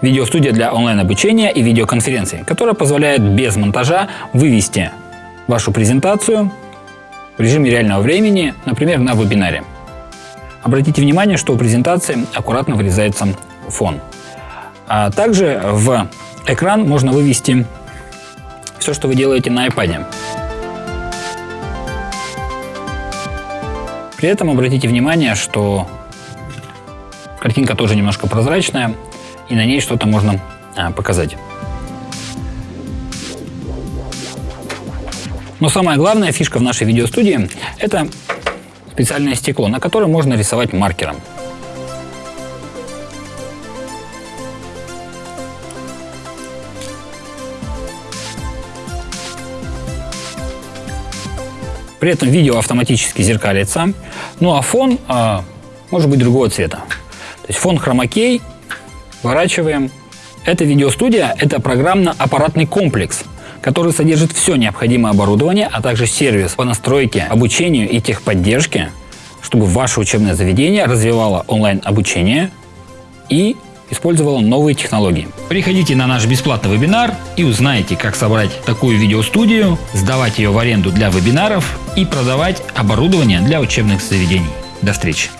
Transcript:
Видеостудия для онлайн-обучения и видеоконференций, которая позволяет без монтажа вывести вашу презентацию в режиме реального времени, например, на вебинаре. Обратите внимание, что у презентации аккуратно вырезается фон. А также в экран можно вывести все, что вы делаете на iPad. При этом обратите внимание, что картинка тоже немножко прозрачная, и на ней что-то можно а, показать. Но самая главная фишка в нашей видеостудии – это специальное стекло, на котором можно рисовать маркером. При этом видео автоматически зеркалится, ну а фон а, может быть другого цвета. То есть фон хромакей, сворачиваем. Эта видеостудия – это программно-аппаратный комплекс, который содержит все необходимое оборудование, а также сервис по настройке, обучению и техподдержке, чтобы ваше учебное заведение развивало онлайн-обучение и использовало новые технологии. Приходите на наш бесплатный вебинар и узнайте, как собрать такую видеостудию, сдавать ее в аренду для вебинаров и продавать оборудование для учебных заведений. До встречи!